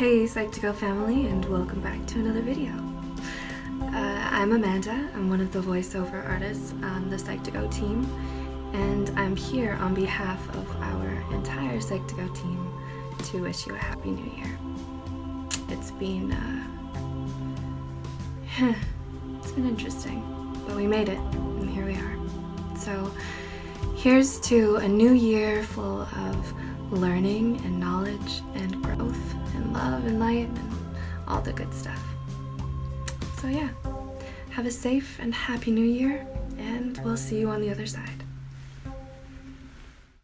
Hey Psych2Go family and welcome back to another video. Uh, I'm Amanda, I'm one of the voiceover artists on the Psych2Go team and I'm here on behalf of our entire Psych2Go team to wish you a happy new year. It's been, uh, it's been interesting, but we made it and here we are. So here's to a new year full of learning and knowledge and growth love and light and all the good stuff. So yeah, have a safe and happy new year and we'll see you on the other side.